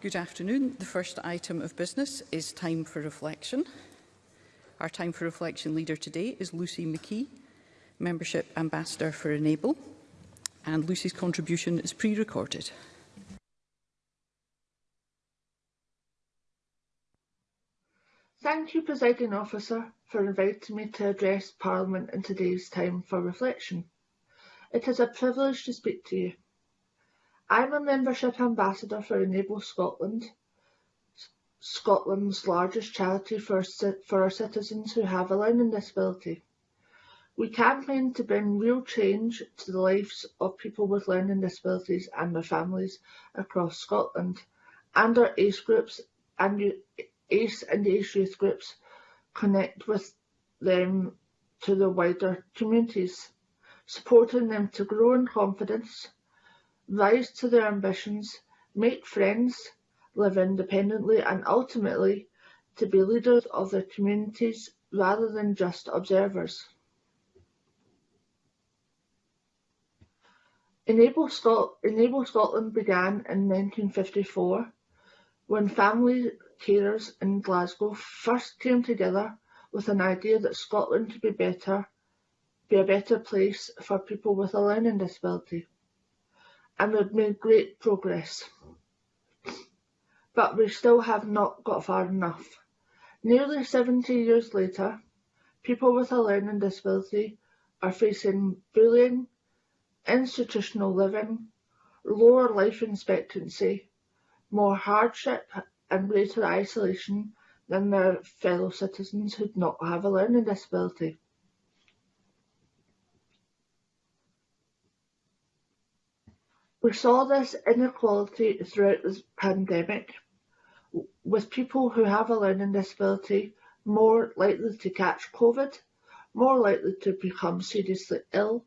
Good afternoon. The first item of business is time for reflection. Our time for reflection leader today is Lucy McKee, Membership Ambassador for Enable. And Lucy's contribution is pre-recorded. Thank you, Presiding Officer, for inviting me to address Parliament in today's time for reflection. It is a privilege to speak to you. I'm a membership ambassador for Enable Scotland, Scotland's largest charity for, for our citizens who have a learning disability. We campaign to bring real change to the lives of people with learning disabilities and their families across Scotland, and our age groups and ACE and ACE youth groups connect with them to the wider communities, supporting them to grow in confidence, rise to their ambitions, make friends, live independently and ultimately to be leaders of their communities rather than just observers. Enable, Scot Enable Scotland began in 1954 when family carers in Glasgow first came together with an idea that Scotland could be better, be a better place for people with a learning disability and we've made great progress. But we still have not got far enough. Nearly 70 years later, people with a learning disability are facing bullying, institutional living, lower life expectancy, more hardship and greater isolation than their fellow citizens who do not have a learning disability. We saw this inequality throughout the pandemic, with people who have a learning disability more likely to catch COVID, more likely to become seriously ill,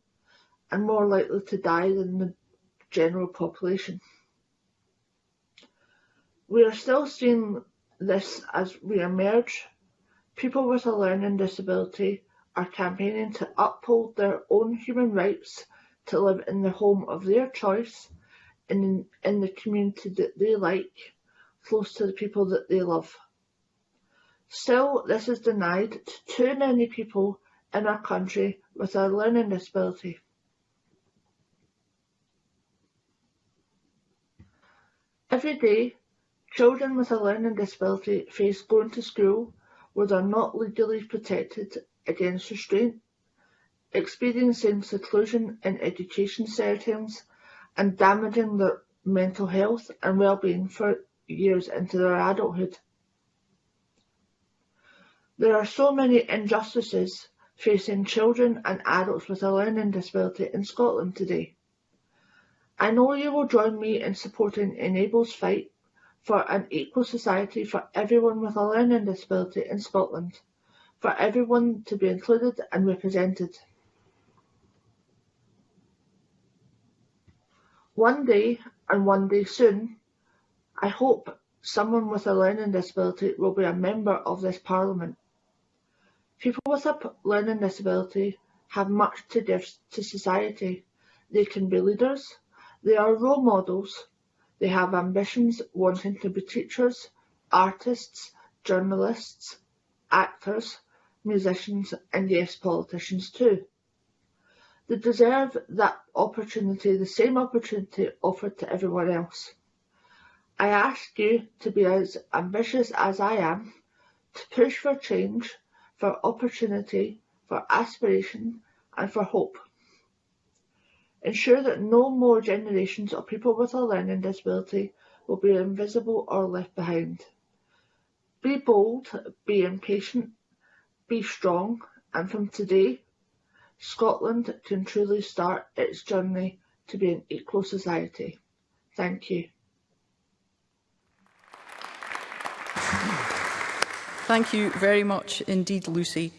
and more likely to die than the general population. We are still seeing this as we emerge. People with a learning disability are campaigning to uphold their own human rights to live in the home of their choice and in the community that they like, close to the people that they love. Still, this is denied to too many people in our country with a learning disability. Every day, children with a learning disability face going to school where they're not legally protected against restraint experiencing seclusion in education settings and damaging their mental health and well-being for years into their adulthood. There are so many injustices facing children and adults with a learning disability in Scotland today. I know you will join me in supporting Enable's fight for an equal society for everyone with a learning disability in Scotland, for everyone to be included and represented. One day, and one day soon, I hope someone with a learning disability will be a member of this Parliament. People with a learning disability have much to give to society. They can be leaders, they are role models, they have ambitions wanting to be teachers, artists, journalists, actors, musicians and yes, politicians too. They deserve that opportunity, the same opportunity offered to everyone else. I ask you to be as ambitious as I am, to push for change, for opportunity, for aspiration and for hope. Ensure that no more generations of people with a learning disability will be invisible or left behind. Be bold, be impatient, be strong, and from today, Scotland can truly start its journey to be an equal society. Thank you. Thank you very much indeed, Lucy.